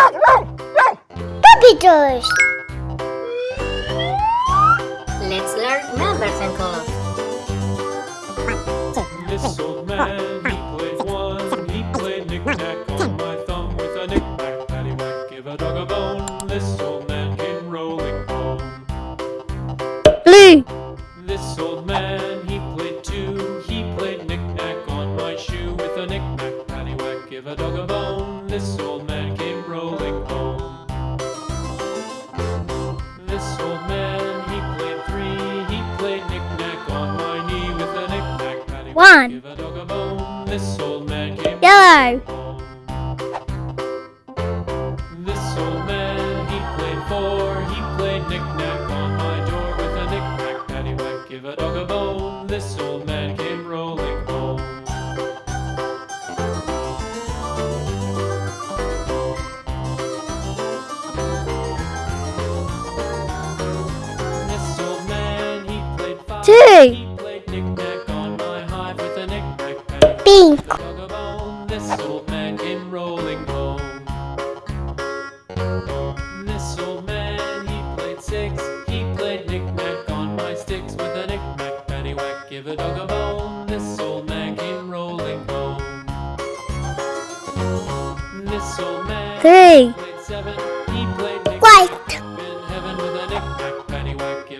Puppy toys! Let's learn numbers and colors. This old man, he played one, he played knick-knack. nickname.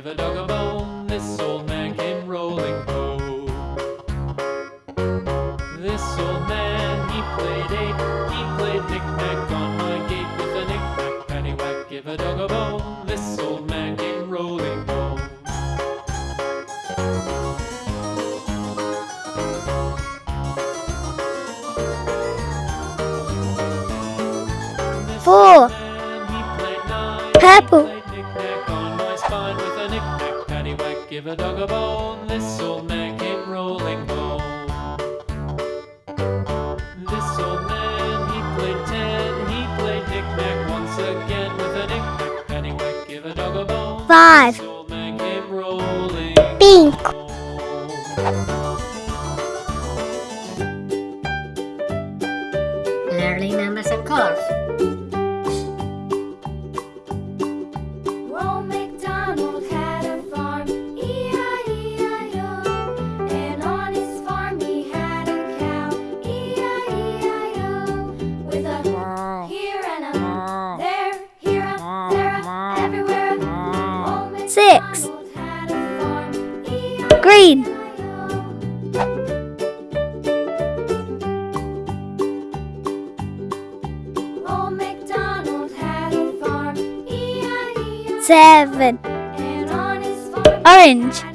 Give a dog a bone. seven. Orange.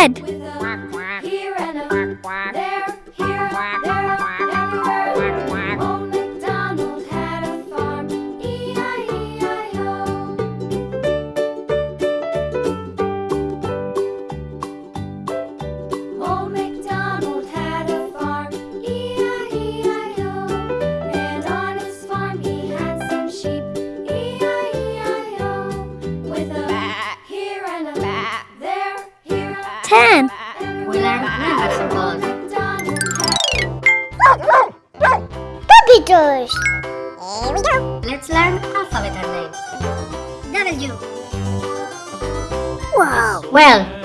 red. Here we go. Let's learn alphabet names. W. Wow. Well,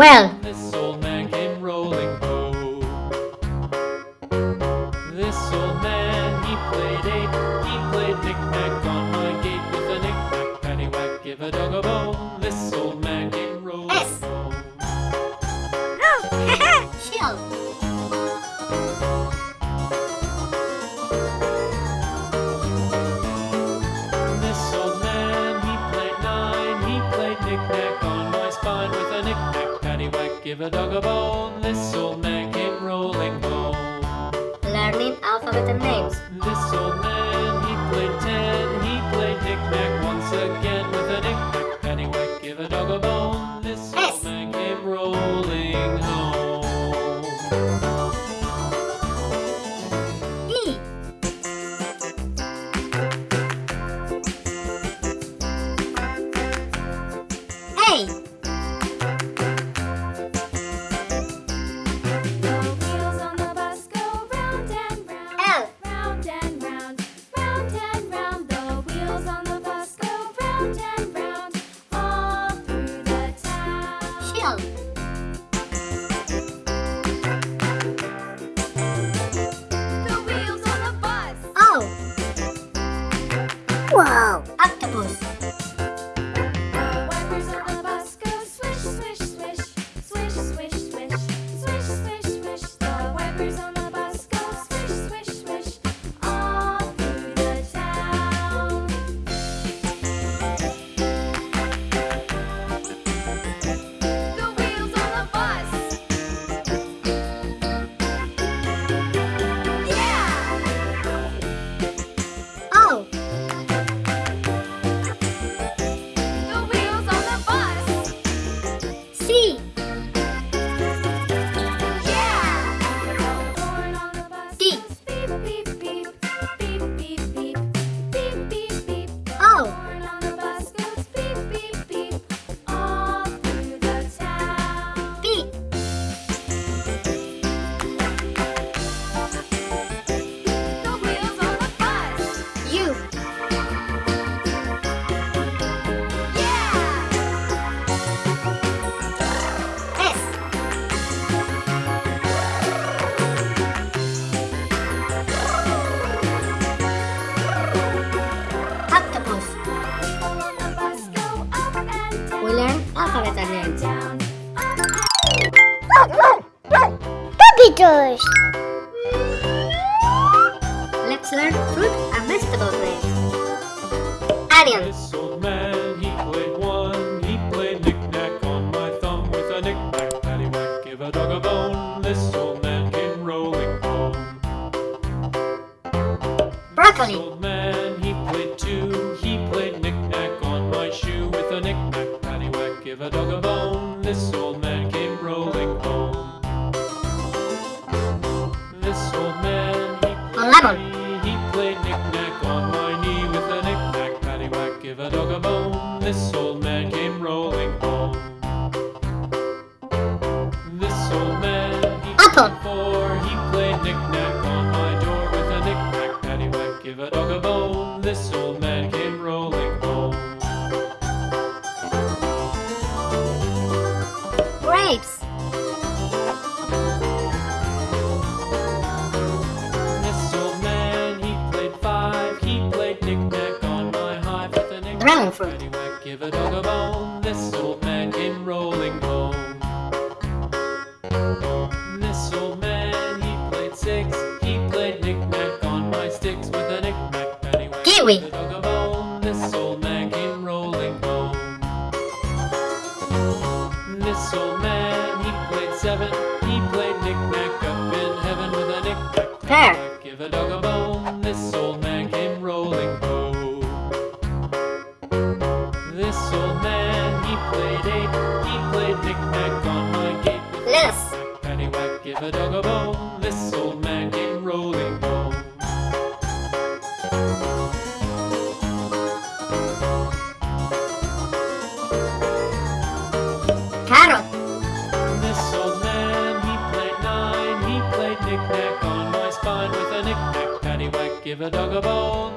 Well. This old man came rolling home. This old man, he played eight. He played knick-knack on my gate with a knick-knack. Give a dog a Let's learn fruit and vegetable names. Onions. play knick-knack on my knee with a knick-knack, paddywhack, give a dog a bone. This old man came rolling home. This old man, he Apple. for, he played knick-knack. give a dog a bone, this old man came rolling home. This old man, he played six, he played knick-knack on my sticks with a knick-knack penny. Kiwi! A dog a bone, this old man came rolling home. This old man Snap a dog a bone, this old man came rolling home. Carrot. This old man, he played nine, he played knick-knack on my spine with a knick-knack paddywhack. Give a dog a bone.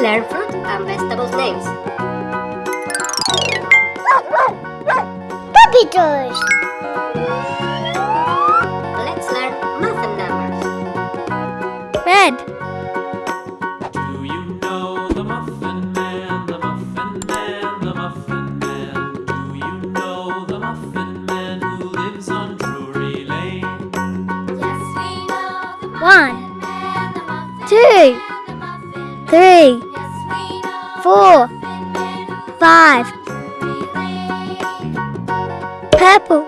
learn fruit and vegetables names. Puppy Five. Purple.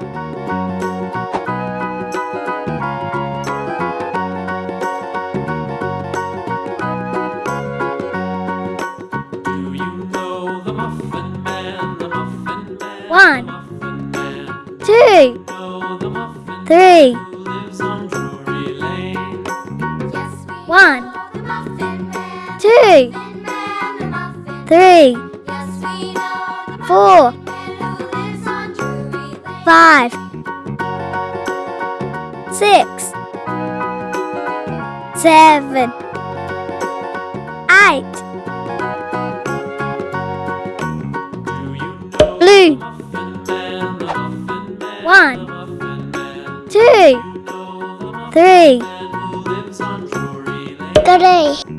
Do you know the Muffin Man? The Muffin Man. One. Two. Three. five, six, seven, eight. Blue. One, two, three, three.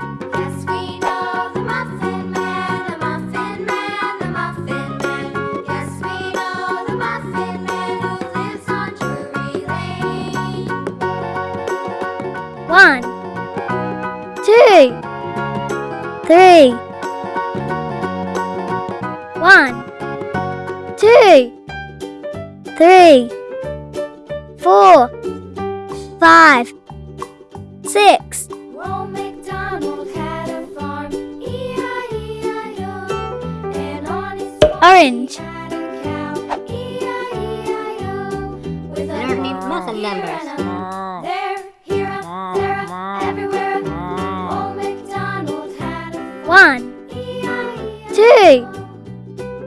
Three, one, two, three, four, five, six. Orange. Learning muscle numbers.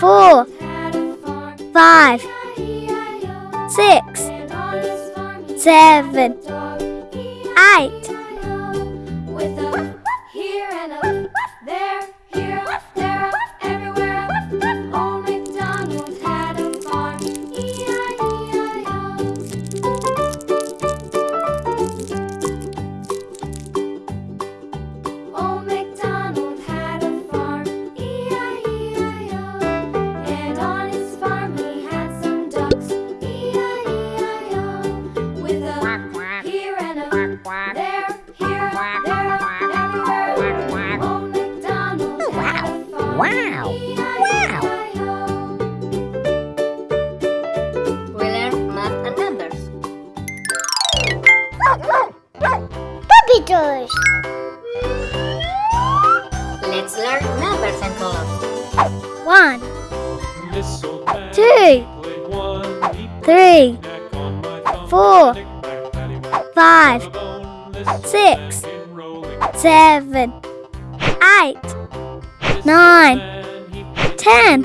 four, five, six, seven, eight. letters. Let's learn numbers and colors. One, two, three, four, five, six, seven, eight, nine, ten.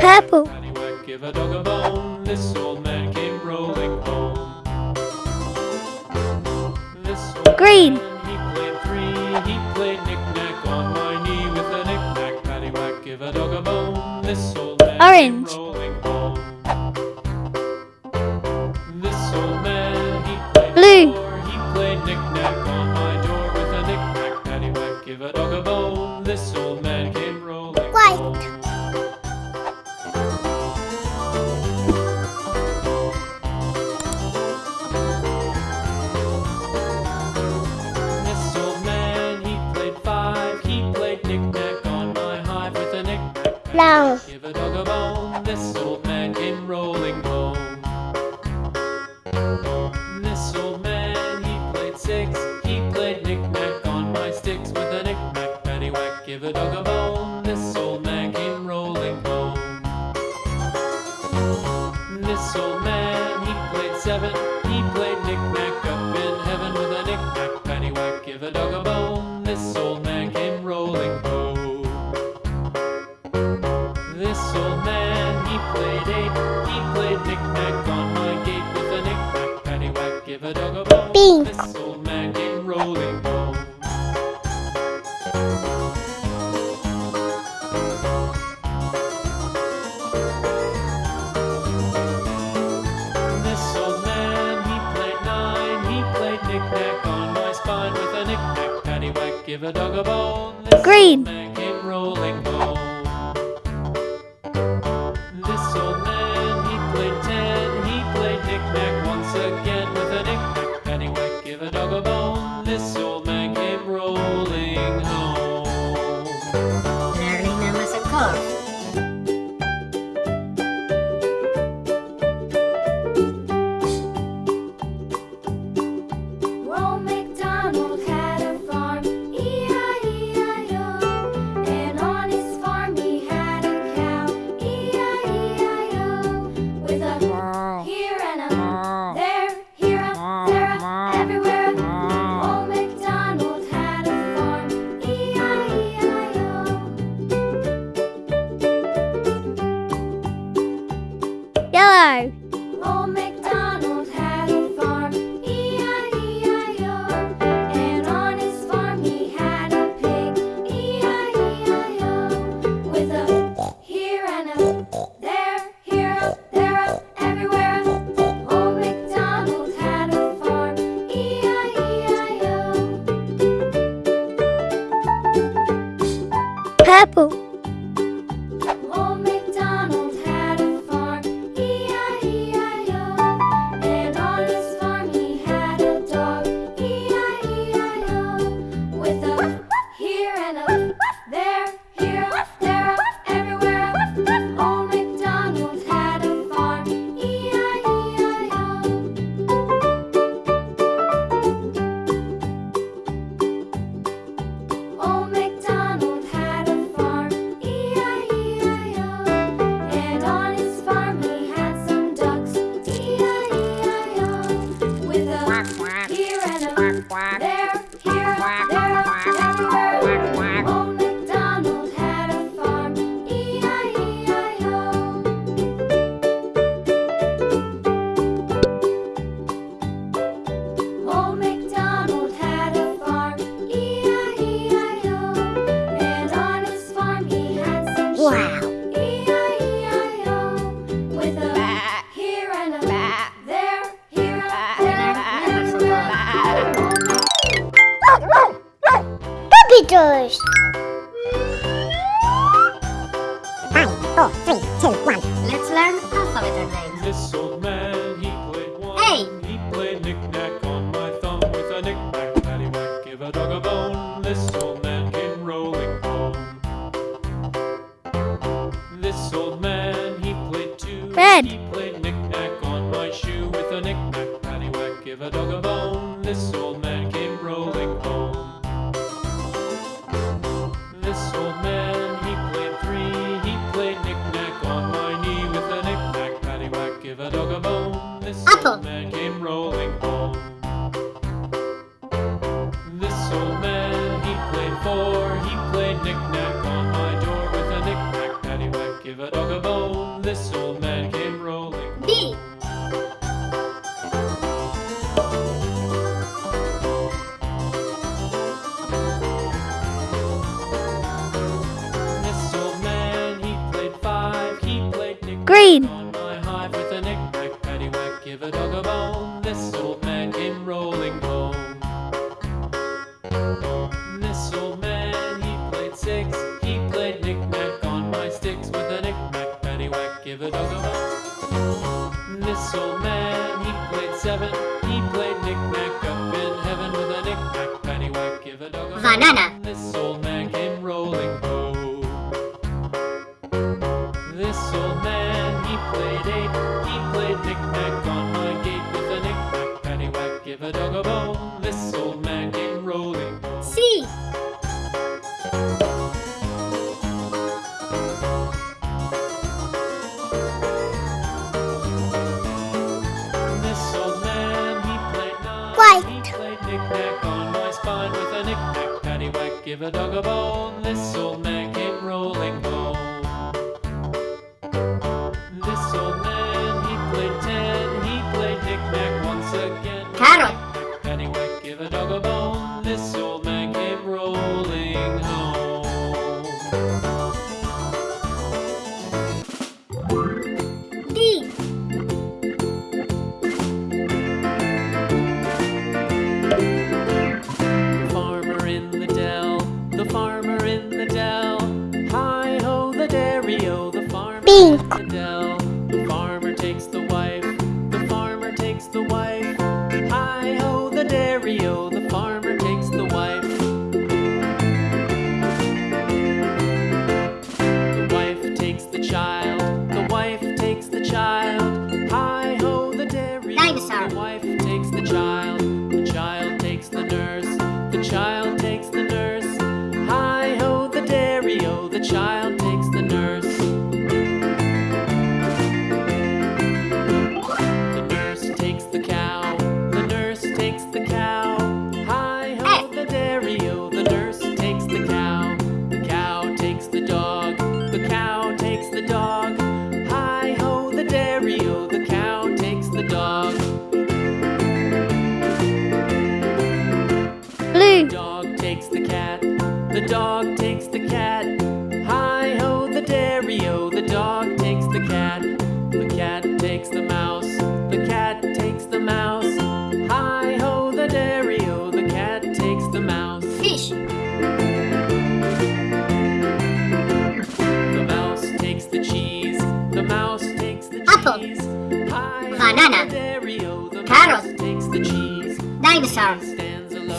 Purple. Green. He played three. He played knick-knack on my knee with a knick-knack paddywhack. Give a dog a bone. This old man Orange. rolling ball. This old man, he played Blue. He played knick-knack on my door with a knick-knack paddywhack. Give a dog a bone. dog about pink.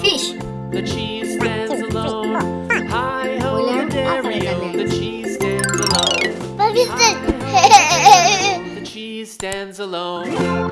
Fish. The cheese stands alone. Hi ho, the dairy. The cheese stands alone. The cheese stands alone.